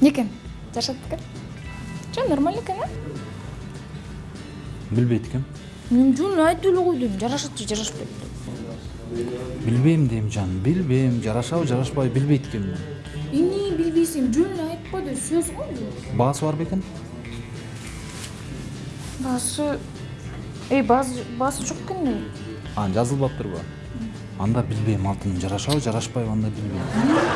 некен жарашады экен жөн нормально экен э билбейт экенмин мен жөн айтып эле койдум жарашат же жарашпайт деп билбейм дейм жаным билбейм жарашабы жарашпайбы билбейт экенмин эмне билбейсиң жөн эле айтпа деп сөз го бул баасы бар бекен баасы эй баасы баасы жок экен да анан жазылбаптырбы анда билбейм алтыным жарашабы жарашпайбы анда билбейм